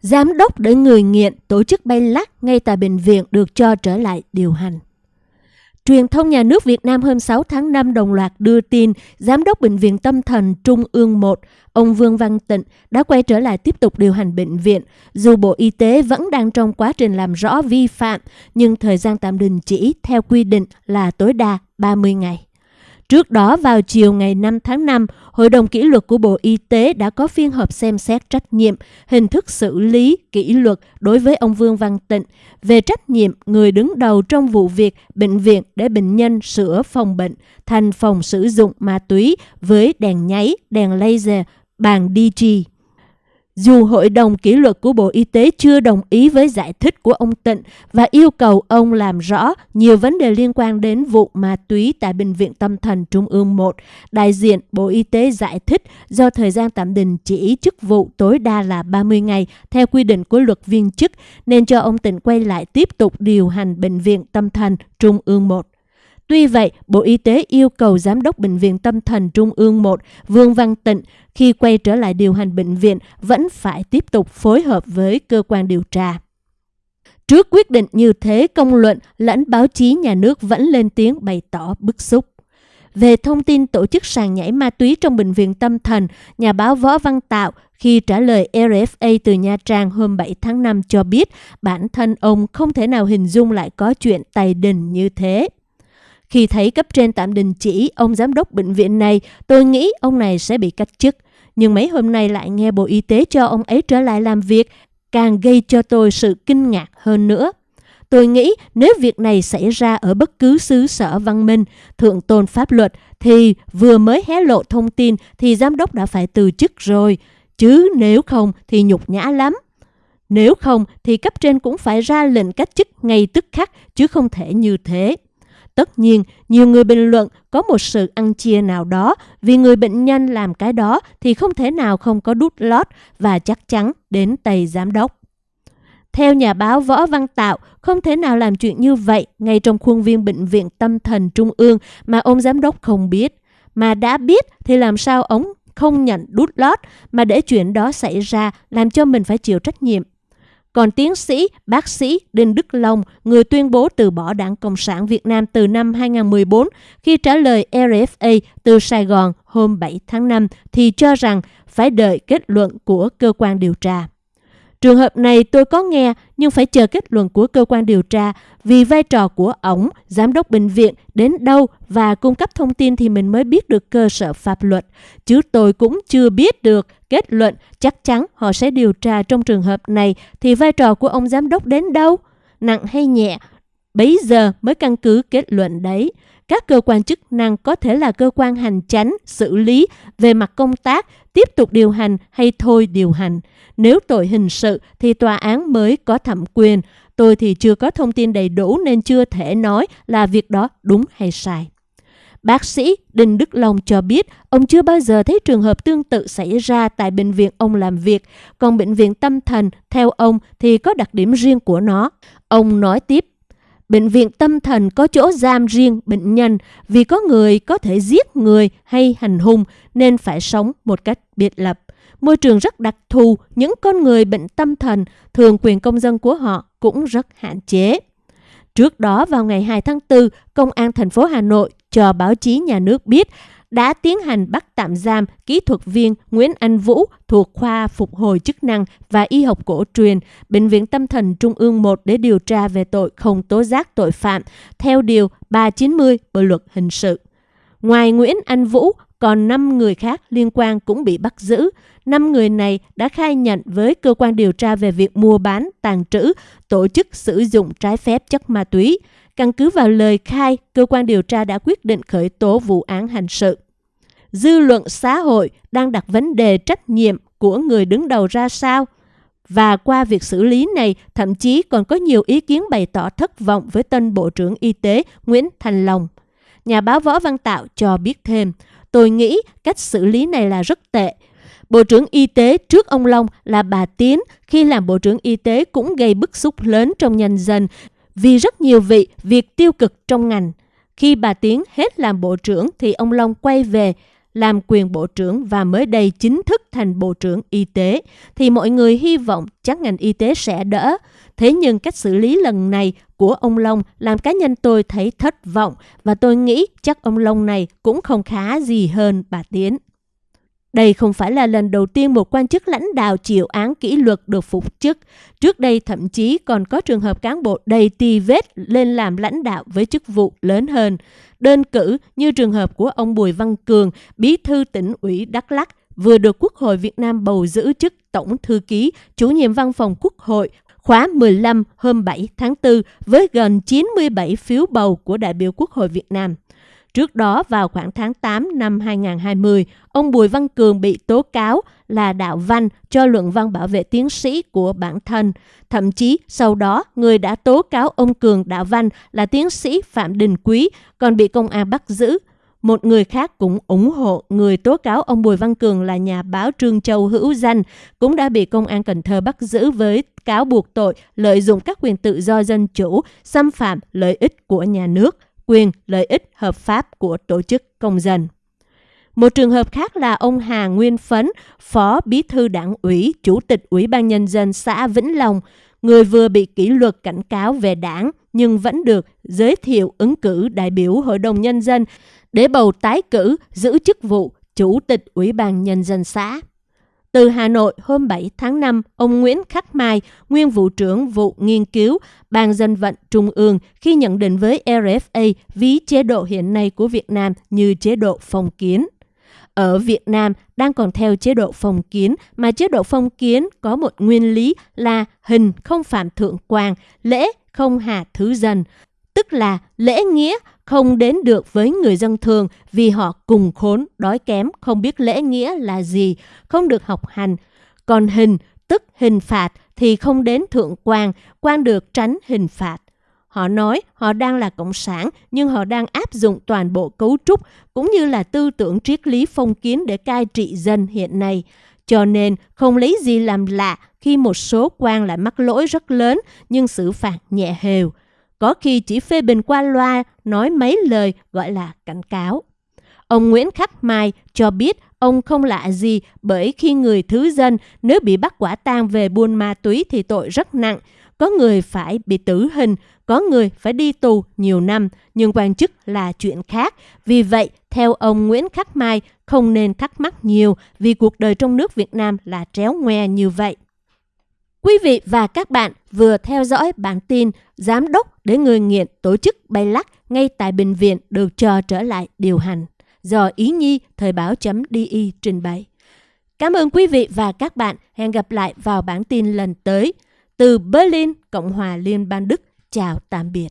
Giám đốc để người nghiện tổ chức bay lắc ngay tại bệnh viện được cho trở lại điều hành. Truyền thông nhà nước Việt Nam hôm 6 tháng 5 đồng loạt đưa tin Giám đốc Bệnh viện Tâm thần Trung ương 1, ông Vương Văn Tịnh đã quay trở lại tiếp tục điều hành bệnh viện. Dù Bộ Y tế vẫn đang trong quá trình làm rõ vi phạm, nhưng thời gian tạm đình chỉ theo quy định là tối đa 30 ngày. Trước đó vào chiều ngày 5 tháng 5, Hội đồng kỷ luật của Bộ Y tế đã có phiên họp xem xét trách nhiệm, hình thức xử lý kỷ luật đối với ông Vương Văn Tịnh về trách nhiệm người đứng đầu trong vụ việc bệnh viện để bệnh nhân sửa phòng bệnh thành phòng sử dụng ma túy với đèn nháy, đèn laser, bàn DG. Dù Hội đồng kỷ luật của Bộ Y tế chưa đồng ý với giải thích của ông Tịnh và yêu cầu ông làm rõ nhiều vấn đề liên quan đến vụ ma túy tại Bệnh viện Tâm thần Trung ương 1, đại diện Bộ Y tế giải thích do thời gian tạm đình chỉ chức vụ tối đa là 30 ngày theo quy định của luật viên chức nên cho ông Tịnh quay lại tiếp tục điều hành Bệnh viện Tâm thần Trung ương 1. Tuy vậy, Bộ Y tế yêu cầu Giám đốc Bệnh viện Tâm thần Trung ương 1 Vương Văn Tịnh khi quay trở lại điều hành bệnh viện vẫn phải tiếp tục phối hợp với cơ quan điều tra. Trước quyết định như thế, công luận lẫn báo chí nhà nước vẫn lên tiếng bày tỏ bức xúc. Về thông tin tổ chức sàn nhảy ma túy trong bệnh viện tâm thần, nhà báo Võ Văn Tạo khi trả lời RFA từ Nha Trang hôm 7 tháng 5 cho biết bản thân ông không thể nào hình dung lại có chuyện tài đình như thế. Khi thấy cấp trên tạm đình chỉ ông giám đốc bệnh viện này, tôi nghĩ ông này sẽ bị cách chức. Nhưng mấy hôm nay lại nghe Bộ Y tế cho ông ấy trở lại làm việc, càng gây cho tôi sự kinh ngạc hơn nữa. Tôi nghĩ nếu việc này xảy ra ở bất cứ xứ sở văn minh, thượng tôn pháp luật, thì vừa mới hé lộ thông tin thì giám đốc đã phải từ chức rồi. Chứ nếu không thì nhục nhã lắm. Nếu không thì cấp trên cũng phải ra lệnh cách chức ngay tức khắc chứ không thể như thế. Tất nhiên, nhiều người bình luận có một sự ăn chia nào đó vì người bệnh nhân làm cái đó thì không thể nào không có đút lót và chắc chắn đến tay giám đốc. Theo nhà báo Võ Văn Tạo, không thể nào làm chuyện như vậy ngay trong khuôn viên bệnh viện tâm thần trung ương mà ông giám đốc không biết. Mà đã biết thì làm sao ông không nhận đút lót mà để chuyện đó xảy ra làm cho mình phải chịu trách nhiệm. Còn tiến sĩ, bác sĩ Đinh Đức Long, người tuyên bố từ bỏ Đảng Cộng sản Việt Nam từ năm 2014, khi trả lời RFA từ Sài Gòn hôm 7 tháng 5 thì cho rằng phải đợi kết luận của cơ quan điều tra. Trường hợp này tôi có nghe nhưng phải chờ kết luận của cơ quan điều tra vì vai trò của ổng, giám đốc bệnh viện đến đâu và cung cấp thông tin thì mình mới biết được cơ sở pháp luật. Chứ tôi cũng chưa biết được kết luận chắc chắn họ sẽ điều tra trong trường hợp này thì vai trò của ông giám đốc đến đâu? Nặng hay nhẹ? Bấy giờ mới căn cứ kết luận đấy. Các cơ quan chức năng có thể là cơ quan hành chánh, xử lý về mặt công tác, tiếp tục điều hành hay thôi điều hành. Nếu tội hình sự thì tòa án mới có thẩm quyền. Tôi thì chưa có thông tin đầy đủ nên chưa thể nói là việc đó đúng hay sai. Bác sĩ Đinh Đức Long cho biết ông chưa bao giờ thấy trường hợp tương tự xảy ra tại bệnh viện ông làm việc, còn bệnh viện tâm thần, theo ông, thì có đặc điểm riêng của nó. Ông nói tiếp, bệnh viện tâm thần có chỗ giam riêng bệnh nhân vì có người có thể giết người hay hành hung nên phải sống một cách biệt lập. Môi trường rất đặc thù, những con người bệnh tâm thần, thường quyền công dân của họ cũng rất hạn chế. Trước đó vào ngày 2 tháng 4, Công an thành phố Hà Nội cho báo chí nhà nước biết đã tiến hành bắt tạm giam kỹ thuật viên Nguyễn Anh Vũ thuộc khoa phục hồi chức năng và y học cổ truyền, Bệnh viện Tâm thần Trung ương 1 để điều tra về tội không tố giác tội phạm theo Điều 390 Bộ Luật Hình sự. Ngoài Nguyễn Anh Vũ, còn 5 người khác liên quan cũng bị bắt giữ. 5 người này đã khai nhận với cơ quan điều tra về việc mua bán, tàn trữ, tổ chức sử dụng trái phép chất ma túy. Căn cứ vào lời khai, cơ quan điều tra đã quyết định khởi tố vụ án hành sự. Dư luận xã hội đang đặt vấn đề trách nhiệm của người đứng đầu ra sao? Và qua việc xử lý này, thậm chí còn có nhiều ý kiến bày tỏ thất vọng với tân Bộ trưởng Y tế Nguyễn Thành Long. Nhà báo Võ Văn Tạo cho biết thêm, tôi nghĩ cách xử lý này là rất tệ. Bộ trưởng Y tế trước ông Long là bà Tiến khi làm Bộ trưởng Y tế cũng gây bức xúc lớn trong nhân dân vì rất nhiều vị việc tiêu cực trong ngành. Khi bà Tiến hết làm bộ trưởng thì ông Long quay về làm quyền bộ trưởng và mới đây chính thức thành bộ trưởng y tế, thì mọi người hy vọng chắc ngành y tế sẽ đỡ. Thế nhưng cách xử lý lần này của ông Long làm cá nhân tôi thấy thất vọng và tôi nghĩ chắc ông Long này cũng không khá gì hơn bà Tiến. Đây không phải là lần đầu tiên một quan chức lãnh đạo chịu án kỷ luật được phục chức. Trước đây thậm chí còn có trường hợp cán bộ đầy tì vết lên làm lãnh đạo với chức vụ lớn hơn. Đơn cử như trường hợp của ông Bùi Văn Cường, bí thư tỉnh ủy Đắk Lắk, vừa được Quốc hội Việt Nam bầu giữ chức Tổng Thư ký, chủ nhiệm văn phòng Quốc hội khóa 15 hôm 7 tháng 4 với gần 97 phiếu bầu của đại biểu Quốc hội Việt Nam. Trước đó vào khoảng tháng 8 năm 2020, ông Bùi Văn Cường bị tố cáo là đạo văn cho luận văn bảo vệ tiến sĩ của bản thân. Thậm chí sau đó, người đã tố cáo ông Cường đạo văn là tiến sĩ Phạm Đình Quý, còn bị công an bắt giữ. Một người khác cũng ủng hộ người tố cáo ông Bùi Văn Cường là nhà báo Trương Châu hữu danh, cũng đã bị công an Cần Thơ bắt giữ với cáo buộc tội lợi dụng các quyền tự do dân chủ, xâm phạm lợi ích của nhà nước quyền lợi ích hợp pháp của tổ chức công dân. Một trường hợp khác là ông Hà Nguyên Phấn, Phó Bí thư Đảng ủy, Chủ tịch Ủy ban Nhân dân xã Vĩnh Long, người vừa bị kỷ luật cảnh cáo về đảng nhưng vẫn được giới thiệu ứng cử đại biểu Hội đồng Nhân dân để bầu tái cử giữ chức vụ Chủ tịch Ủy ban Nhân dân xã. Từ Hà Nội hôm 7 tháng 5, ông Nguyễn Khắc Mai, nguyên vụ trưởng vụ nghiên cứu Ban dân vận Trung ương khi nhận định với RFA ví chế độ hiện nay của Việt Nam như chế độ phong kiến. Ở Việt Nam đang còn theo chế độ phong kiến mà chế độ phong kiến có một nguyên lý là hình không phạm thượng quan, lễ không hạ thứ dân, tức là lễ nghĩa không đến được với người dân thường vì họ cùng khốn, đói kém, không biết lễ nghĩa là gì, không được học hành. Còn hình, tức hình phạt, thì không đến thượng quan, quan được tránh hình phạt. Họ nói họ đang là cộng sản nhưng họ đang áp dụng toàn bộ cấu trúc cũng như là tư tưởng triết lý phong kiến để cai trị dân hiện nay. Cho nên không lấy gì làm lạ khi một số quan lại mắc lỗi rất lớn nhưng xử phạt nhẹ hều có khi chỉ phê bình qua loa, nói mấy lời gọi là cảnh cáo. Ông Nguyễn Khắc Mai cho biết ông không lạ gì bởi khi người thứ dân nếu bị bắt quả tang về buôn ma túy thì tội rất nặng. Có người phải bị tử hình, có người phải đi tù nhiều năm, nhưng quan chức là chuyện khác. Vì vậy, theo ông Nguyễn Khắc Mai, không nên thắc mắc nhiều vì cuộc đời trong nước Việt Nam là tréo ngoe như vậy. Quý vị và các bạn vừa theo dõi bản tin Giám đốc để người nghiện tổ chức bay lắc ngay tại bệnh viện được cho trở lại điều hành do Ý Nhi Thời báo.di trình bày. Cảm ơn quý vị và các bạn. Hẹn gặp lại vào bản tin lần tới. Từ Berlin, Cộng hòa Liên bang Đức. Chào tạm biệt.